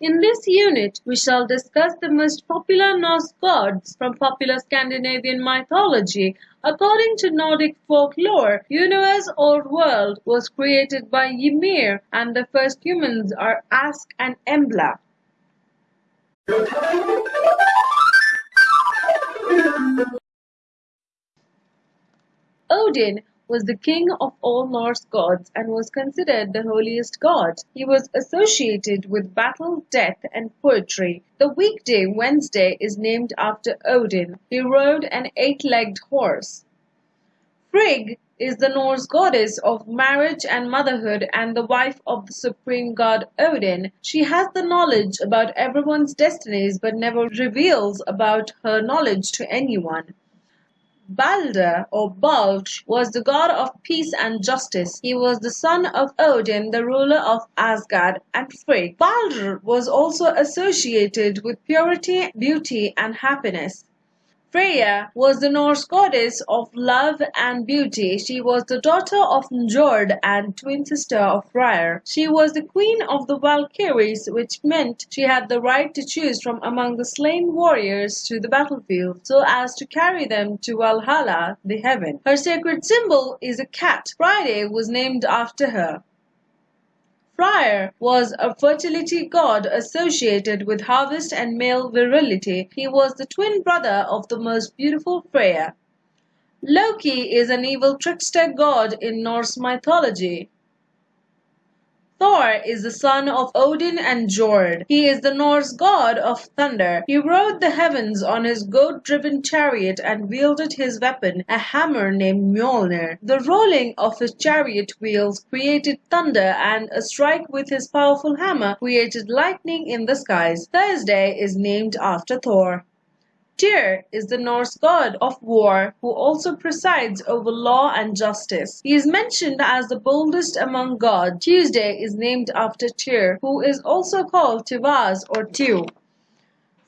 In this unit, we shall discuss the most popular Norse gods from popular Scandinavian mythology. According to Nordic folklore, universe or world was created by Ymir and the first humans are Ask and Embla. Odin was the king of all Norse gods and was considered the holiest god. He was associated with battle, death, and poetry. The weekday Wednesday is named after Odin. He rode an eight-legged horse. Frigg is the Norse goddess of marriage and motherhood and the wife of the supreme god Odin. She has the knowledge about everyone's destinies but never reveals about her knowledge to anyone. Balder or Baldr was the god of peace and justice. He was the son of Odin, the ruler of Asgard and Frigg. Balder was also associated with purity, beauty and happiness. Freya was the Norse goddess of love and beauty. She was the daughter of Njord and twin sister of Freyr. She was the queen of the Valkyries, which meant she had the right to choose from among the slain warriors to the battlefield, so as to carry them to Valhalla, the heaven. Her sacred symbol is a cat. Friday was named after her. Freyr was a fertility god associated with harvest and male virility. He was the twin brother of the most beautiful Freya. Loki is an evil trickster god in Norse mythology. Thor is the son of Odin and Jord. He is the Norse god of thunder. He rode the heavens on his goat-driven chariot and wielded his weapon, a hammer named Mjolnir. The rolling of his chariot wheels created thunder and a strike with his powerful hammer created lightning in the skies. Thursday is named after Thor. Tyr is the Norse god of war who also presides over law and justice. He is mentioned as the boldest among gods. Tuesday is named after Tyr, who is also called Tivaz or Tiu.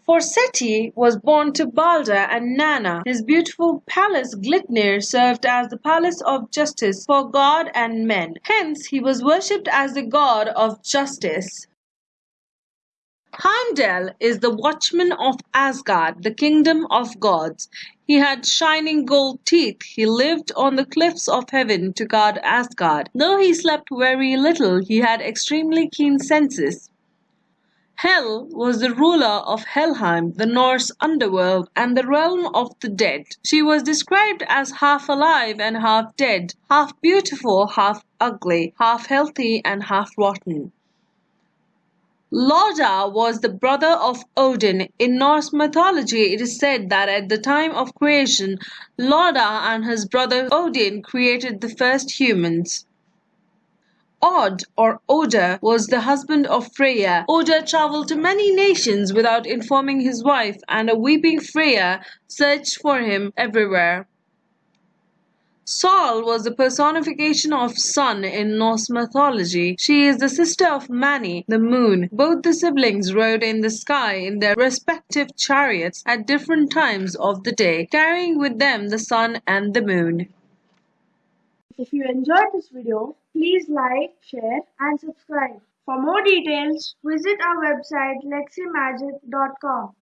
Forseti was born to Balder and Nanna. His beautiful palace Glitnir served as the palace of justice for God and men. Hence he was worshipped as the god of justice. Heimdall is the watchman of Asgard, the kingdom of gods. He had shining gold teeth. He lived on the cliffs of heaven to guard Asgard. Though he slept very little, he had extremely keen senses. Hel was the ruler of Helheim, the Norse underworld, and the realm of the dead. She was described as half alive and half dead, half beautiful, half ugly, half healthy and half rotten. Loda was the brother of Odin. In Norse mythology it is said that at the time of creation Loda and his brother Odin created the first humans. Odd or Oda was the husband of Freya. Oda traveled to many nations without informing his wife and a weeping Freya searched for him everywhere. Sol was the personification of sun in Norse mythology. She is the sister of Mani, the moon. Both the siblings rode in the sky in their respective chariots at different times of the day, carrying with them the sun and the moon. If you enjoyed this video, please like, share and subscribe. For more details, visit our website leximagic.com.